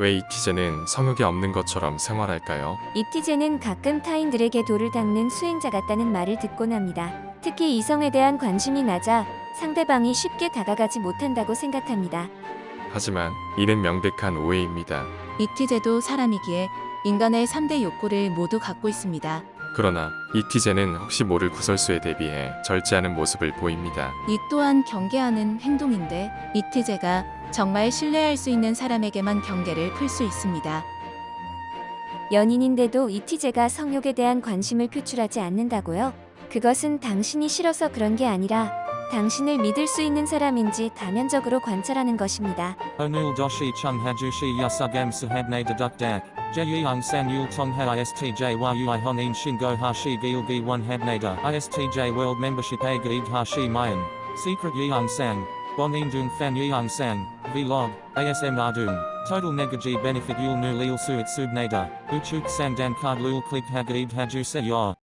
왜 이티제는 성욕이 없는 것처럼 생활할까요? 이티제는 가끔 타인들에게 돌을 닦는 수행자 같다는 말을 듣곤 합니다. 특히 이성에 대한 관심이 낮아 상대방이 쉽게 다가가지 못한다고 생각합니다. 하지만 이는 명백한 오해입니다. 이티제도 사람이기에 인간의 3대 욕구를 모두 갖고 있습니다. 그러나 이티제는 혹시 모를 구설수에 대비해 절제하는 모습을 보입니다. 이 또한 경계하는 행동인데 이티제가 정말 신뢰할 수 있는 사람에게만 경계를 풀 수 있습니다. 연인인데도 이티제가 성욕에 대한 관심을 표출하지 않는다고요? 그것은 당신이 싫어서 그런 게 아니라 당신을 믿을 수 있는 사람인지 다면적으로 관찰하는 것입니다. Chung hajushi yasugam sahabne deduk dak. Jeyung san yul tong ha istj yui honin shingo hashi gilgi one habnada. Istj world membership a gaid hashi mayan. Secret yeung sang. Bon In indung fan yeung sang. Vlog. ASM ardung. Total negaji benefit yul nu lil suit subnada. Uchuk sang dan card lul click hagaid haju se.